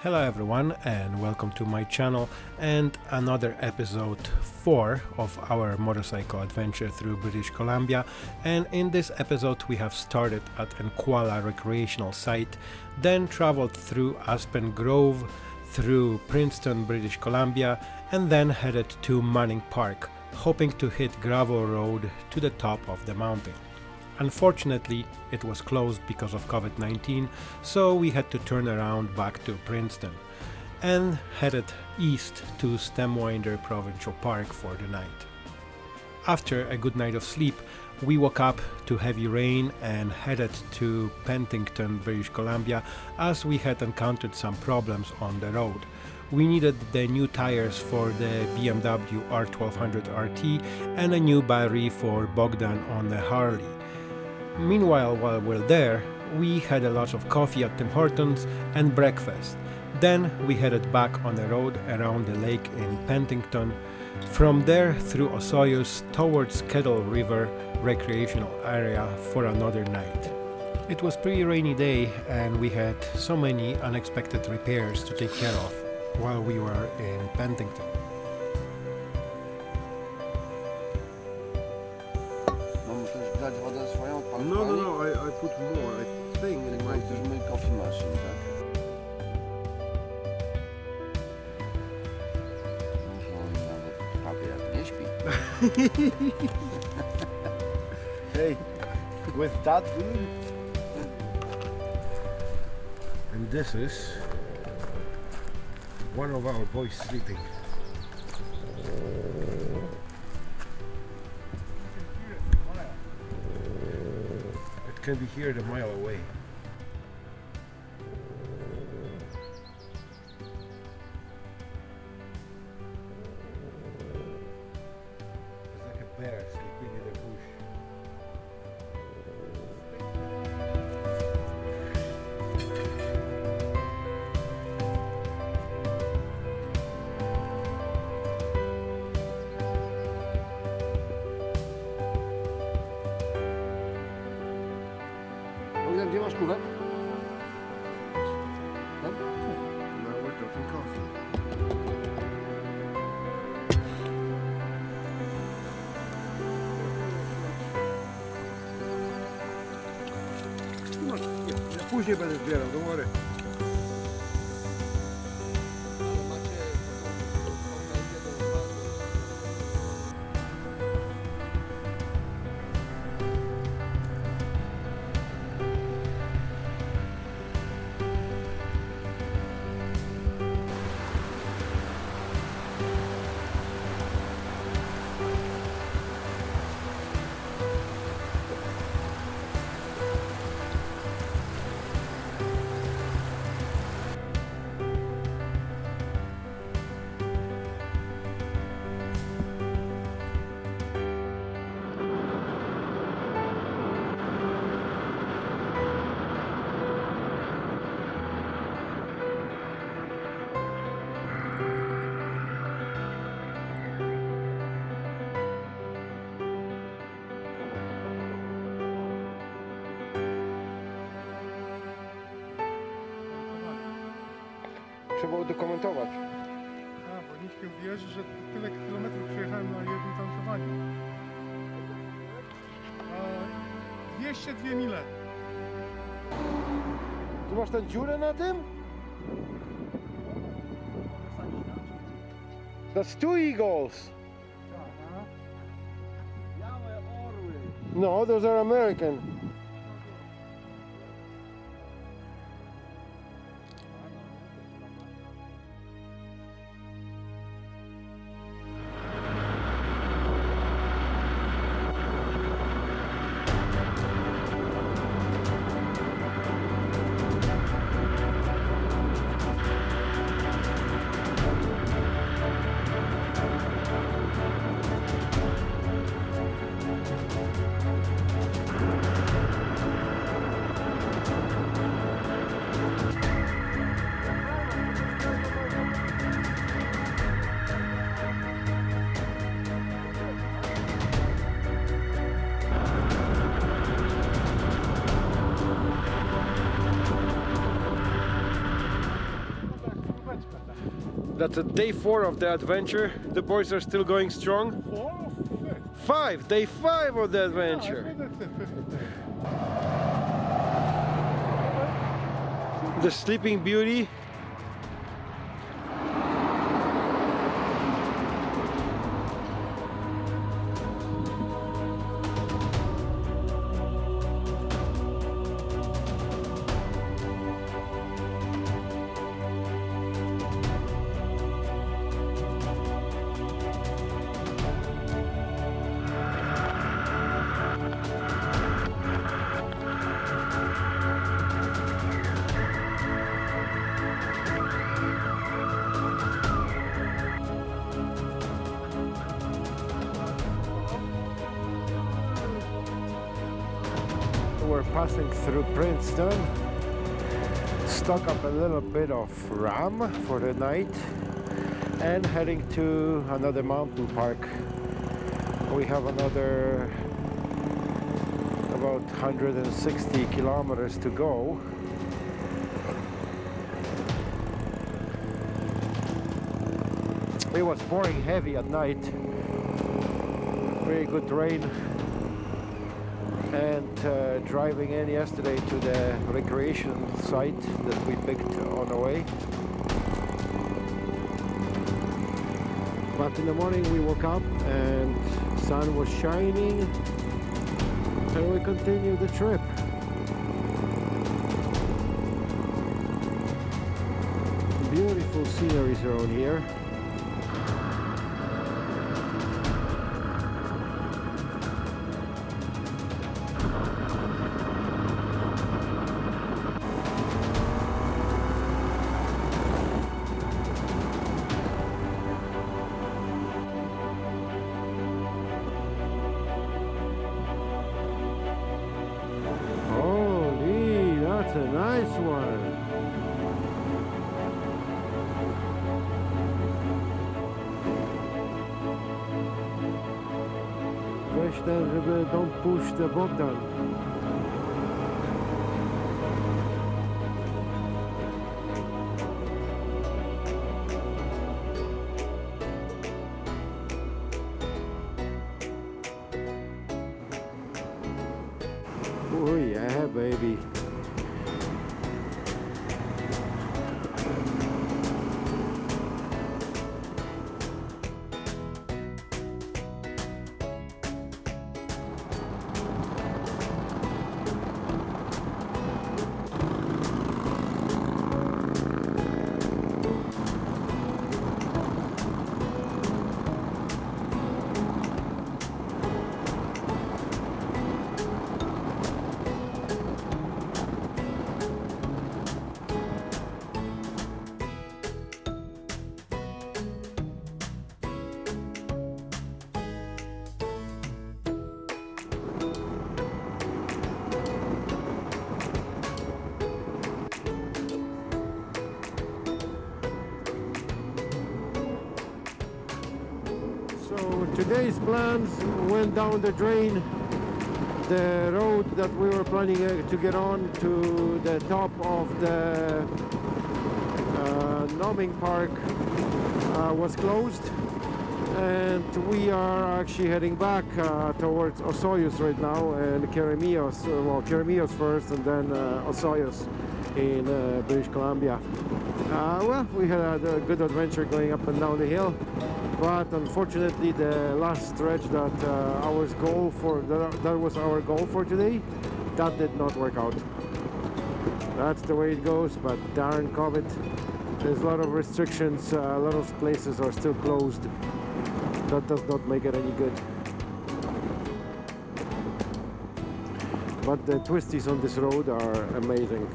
Hello everyone and welcome to my channel and another episode 4 of our motorcycle adventure through British Columbia and in this episode we have started at Nkwala recreational site then traveled through Aspen Grove through Princeton, British Columbia and then headed to Manning Park hoping to hit gravel road to the top of the mountain. Unfortunately, it was closed because of COVID-19, so we had to turn around back to Princeton and headed east to Stemwinder Provincial Park for the night. After a good night of sleep, we woke up to heavy rain and headed to Penticton, British Columbia as we had encountered some problems on the road. We needed the new tires for the BMW R1200 RT and a new battery for Bogdan on the Harley. Meanwhile, while we're there, we had a lot of coffee at Tim Hortons and breakfast. Then we headed back on the road around the lake in Penticton, from there through Osoyoos towards Kettle River recreational area for another night. It was pretty rainy day and we had so many unexpected repairs to take care of while we were in Penticton. Hey, with that dude. And this is one of our boys sleeping. It can be heard a mile away. We're talking coffee. No, później będę zbierał, don't worry. Trzeba udokumentować. A, bo nikt nie uwierzy, że tyle kilometrów przejechałem na jednym tankowaniu. A 202 mile. Tu masz tę dziurę na tym? That's two eagles. No, those are American. That's a day four of the adventure. The boys are still going strong. Four? Five, day five of the adventure. day. The Sleeping Beauty. Passing through Princeton. Stock up a little bit of ram for the night and heading to another mountain park. We have another about 160 kilometers to go. It was pouring heavy at night. Very good rain and uh, driving in yesterday to the recreation site that we picked on the way. But in the morning we woke up and sun was shining and we continued the trip. Beautiful sceneries around here. Weź ten, żeby don't push the Bogdan. Today's plans went down the drain. The road that we were planning uh, to get on to the top of the uh, Manning Park uh, was closed and we are actually heading back uh, towards Osoyoos right now and Keremeos, uh, well Keremeos first and then uh, in uh, British Columbia. Well, we had a good adventure going up and down the hill but unfortunately the last stretch that uh, our goal for that, was our goal for today that did not work out. That's the way it goes but darn covid there's a lot of restrictions uh, a lot of places are still closed. That does not make it any good. But the twisties on this road are amazing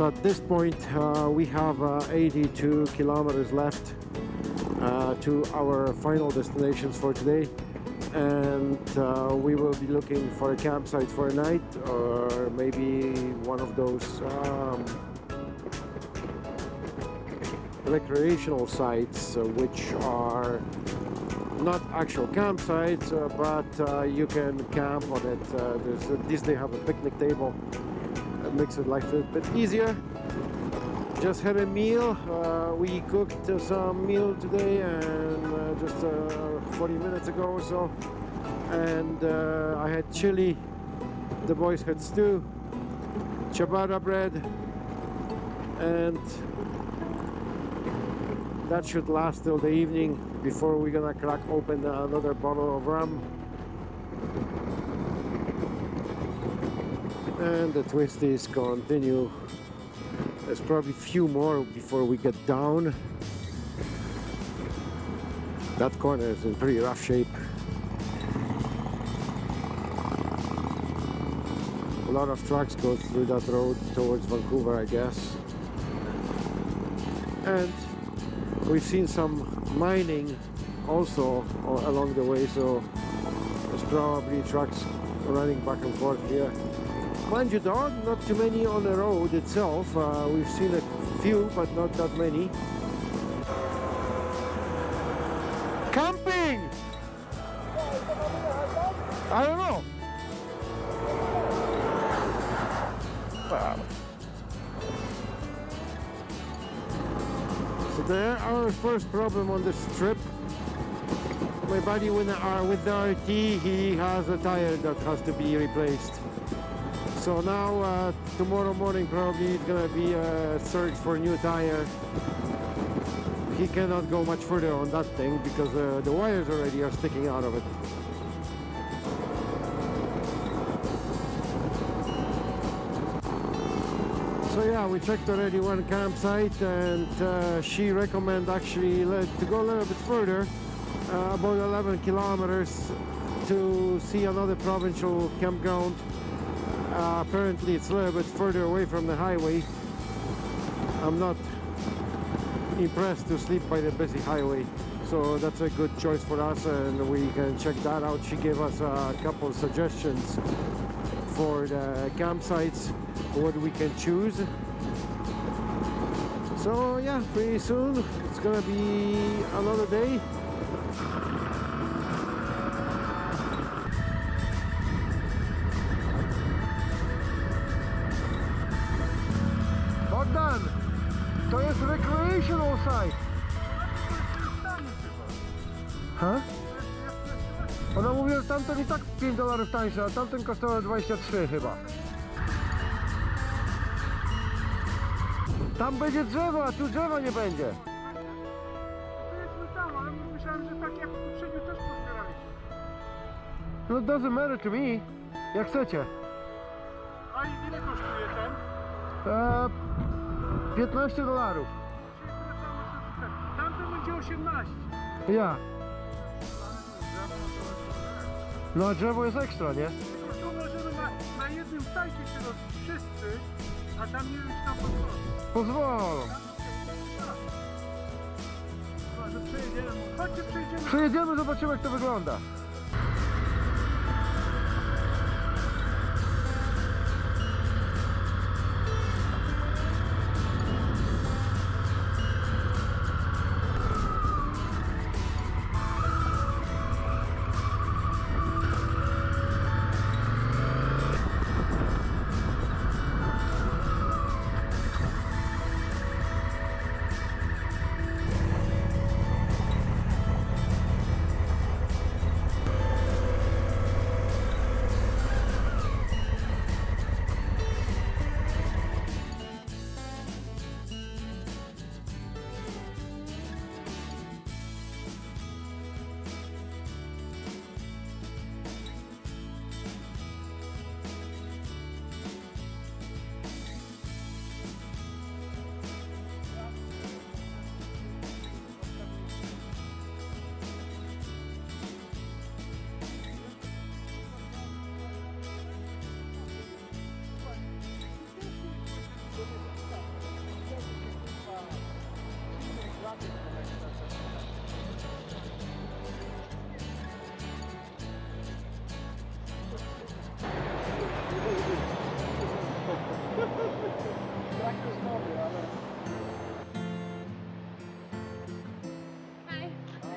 So at this point, uh, we have uh, 82 kilometers left uh, to our final destinations for today. And uh, we will be looking for a campsite for a night or maybe one of those um, recreational sites uh, which are not actual campsites, uh, but you can camp on it. These they have a picnic table makes it life a bit easier. Just had a meal. Uh, we cooked some meal today and uh, just uh, 40 minutes ago or so. And uh, I had chili. The boys had stew, ciabatta bread, and that should last till the evening before we're gonna crack open another bottle of rum. And the twisties continue. There's probably a few more before we get down. That corner is in pretty rough shape. A lot of trucks go through that road towards Vancouver, I guess. And we've seen some mining also along the way, so there's probably trucks running back and forth here. Mind you, there are not too many on the road itself. Uh, we've seen a few, but not that many. Camping! I don't know. So there, our first problem on this trip. My buddy with the, with the RT, he has a tire that has to be replaced. So now, uh, tomorrow morning probably it's gonna be a search for new tire. He cannot go much further on that thing because uh, the wires already are sticking out of it. So yeah, we checked already one campsite and uh, she recommend actually to go a little bit further, uh, about 11 kilometers to see another provincial campground. Uh, apparently it's a little bit further away from the highway. I'm not impressed to sleep by the busy highway. So that's a good choice for us and we can check that out. She gave us a couple suggestions for the campsites, what we can choose. So yeah, pretty soon it's gonna be another day. Site. Ha? Ona mówi, że tamten i tak 5 dolarów tańszy, a tamten kosztował 23 chyba. Tam będzie drzewo, a tu drzewa nie będzie. Pojedźmy tam, ale myślałem, że tak jak poprzednio też pozbieraliśmy. No doesn't matter to me. Jak chcecie. A ile kosztuje? Eee, 15 dolarów. 18. Ja. No a drzewo jest ekstra, nie? Tylko tu możemy na, na jednym sajcie się rozbić wszyscy, a tam nie wiem czy tam pozwolą. Pozwolą. Przejedziemy. Chodźcie przejdziemy. Przejedziemy, zobaczymy jak to wygląda.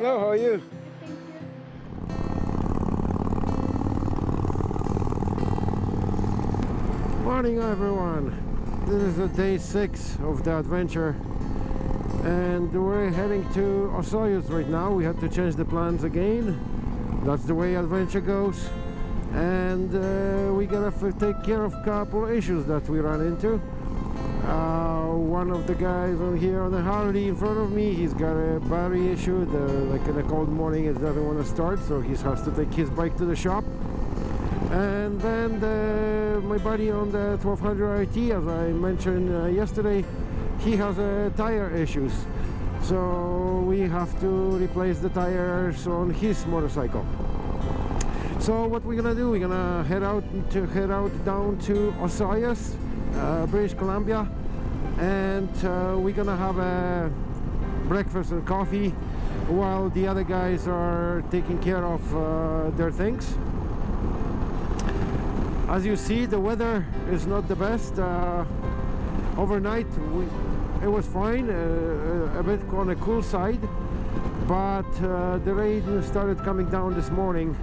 Hello, how are you? You. Morning everyone. This is the day six of the adventure and we're heading to Osoyoos right now. We had to change the plans again. That's the way adventure goes. And uh, we gotta take care of a couple issues that we ran into. Uh, one of the guys on here on the Harley in front of me, he's got a battery issue. The, like in a cold morning, it doesn't want to start, so he has to take his bike to the shop. And then the, my buddy on the 1200 RT, as I mentioned uh, yesterday, he has uh, tire issues. So we have to replace the tires on his motorcycle. So what we're gonna do? We're gonna head out to head out down to Osoyoos, uh, British Columbia, and uh, we're gonna have a breakfast and coffee while the other guys are taking care of uh, their things. As you see, the weather is not the best. Uh, overnight, we, it was fine, uh, a bit on a cool side, but uh, the rain started coming down this morning.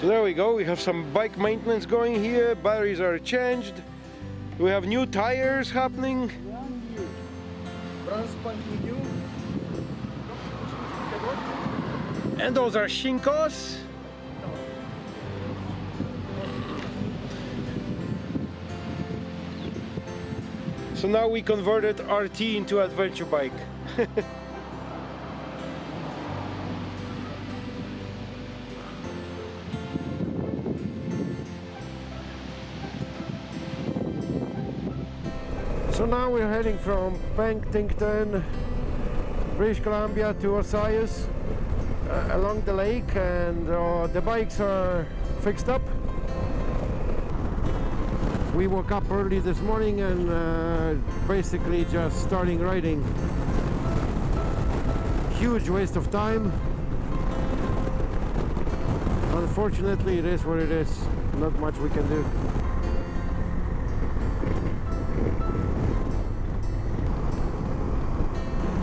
So there we go. We have some bike maintenance going here. Batteries are changed. We have new tires happening. And those are Shinkos. So now we converted RT into adventure bike. So now we're heading from Penticton, British Columbia to Osoyoos uh, along the lake and uh, the bikes are fixed up. We woke up early this morning and uh, basically just starting riding. Huge waste of time. Unfortunately it is what it is. Not much we can do.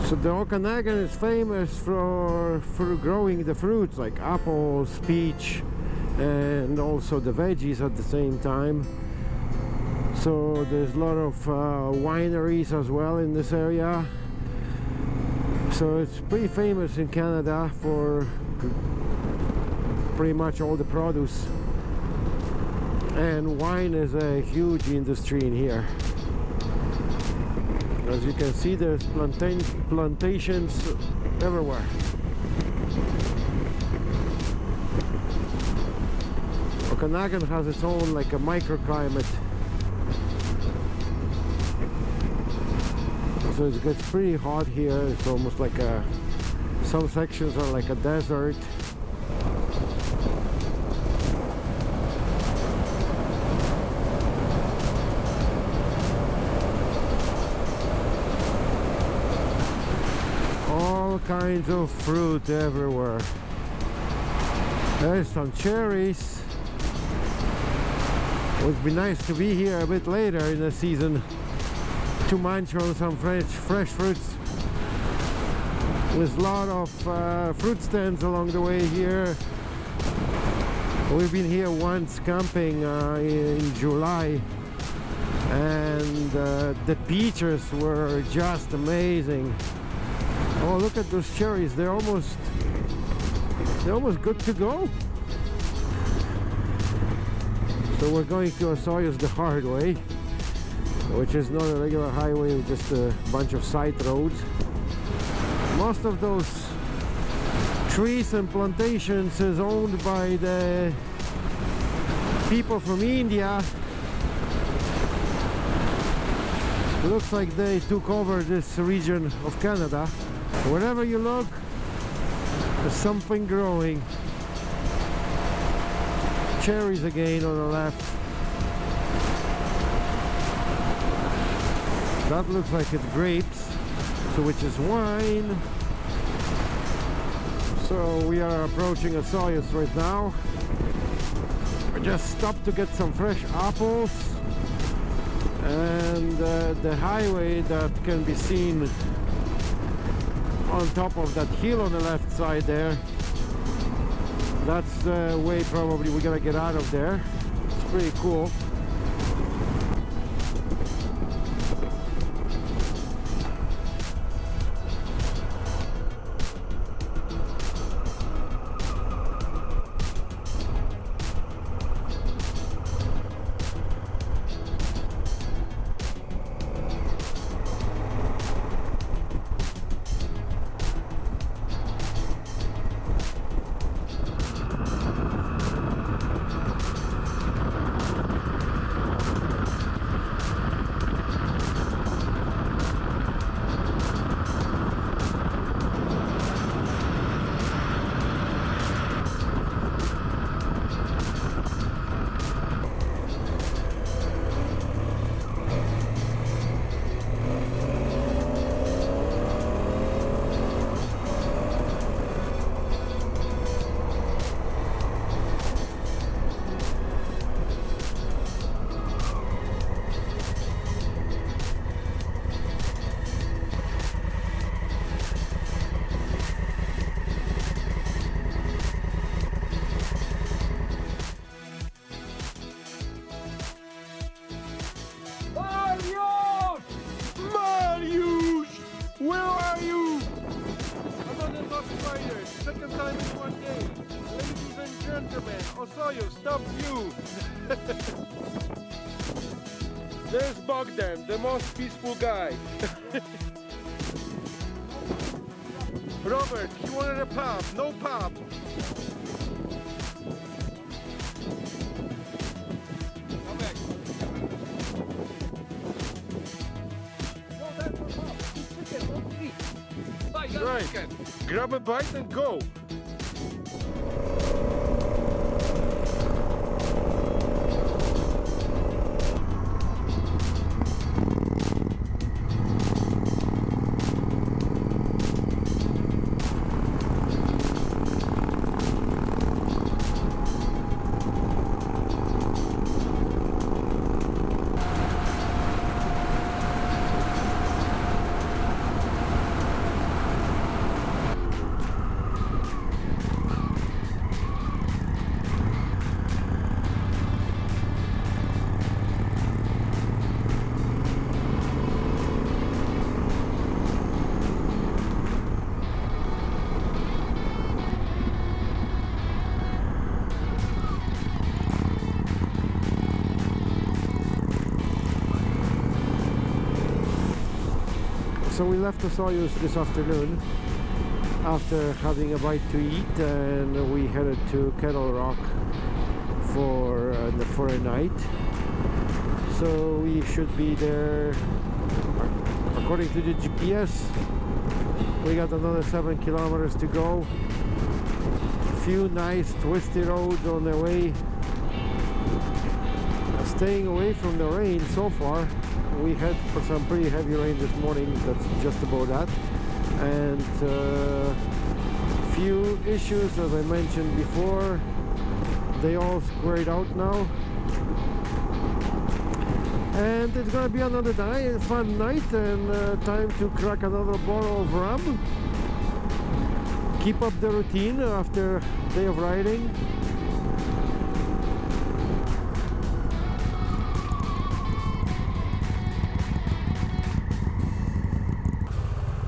So the Okanagan is famous for for growing the fruits like apples, peach, and also the veggies at the same time. So there's a lot of uh, wineries as well in this area. So it's pretty famous in Canada for pretty much all the produce. And wine is a huge industry in here. As you can see, there's plantain plantations everywhere. Okanagan has its own like a microclimate. So it gets pretty hot here. It's almost like a some sections are like a desert. Kinds of fruit everywhere. There's some cherries. Would be nice to be here a bit later in the season to munch on some fresh, fresh fruits. There's a lot of uh, fruit stands along the way here. We've been here once camping uh, in July and uh, the peaches were just amazing. Oh, look at those cherries. They're almost they're almost good to go. So we're going to Osoyoos the hard way, which is not a regular highway, just a bunch of side roads. Most of those trees and plantations is owned by the people from India. Looks like they took over this region of Canada. Wherever you look, there's something growing. Cherries again on the left. That looks like it's grapes, so which is wine. So we are approaching Osoyoos right now. I just stopped to get some fresh apples and uh, the highway that can be seen on top of that hill on the left side there. That's the way probably we're gonna get out of there. It's pretty cool. There's Bogdan, the most peaceful guy. Robert, he wanted a pub. No pub. Right. Grab a bite and go. So we left the Osoyoos this afternoon after having a bite to eat and we headed to Kettle Rock for, uh, for a night. So we should be there, according to the GPS, we got another seven kilometers to go. Few nice twisty roads on the way. Staying away from the rain so far we had for some pretty heavy rain this morning that's just about that. And uh, few issues as I mentioned before they all squared out now. And it's gonna be another night, fun night and uh, time to crack another bottle of rum. Keep up the routine after day of riding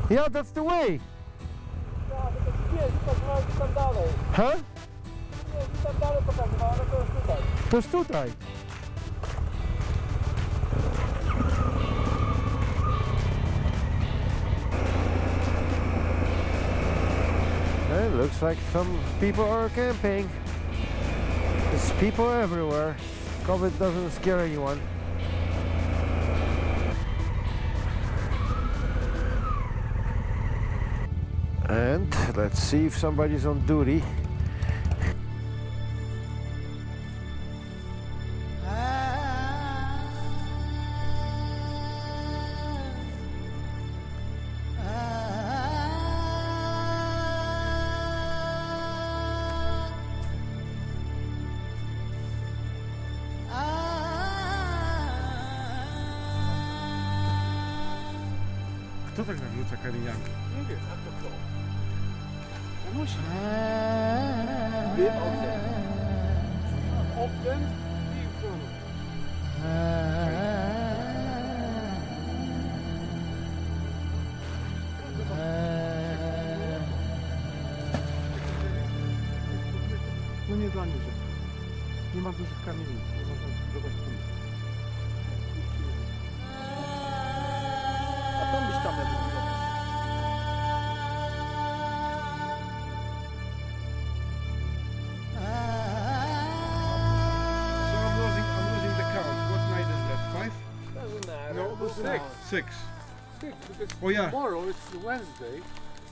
Yeah, that's the way. Huh? To tutaj. It looks like some people are camping. There's people everywhere. COVID doesn't scare anyone. And let's see if somebody's on duty. Kto tak nawrócę Karijanki? Nie push it. Bit No nie dla niżej. Nie ma dużych kamieni. Six. Six. Six, because Oh, yeah. tomorrow it's Wednesday,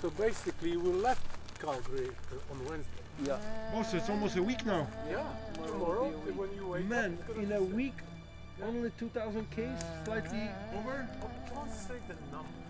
so basically we left Calgary uh, on Wednesday. Yeah. Oh, so it's almost a week now. Yeah. Tomorrow, when you wake Man, up, it's in a be week, only 2,000 Ks, slightly over. I can't say the number.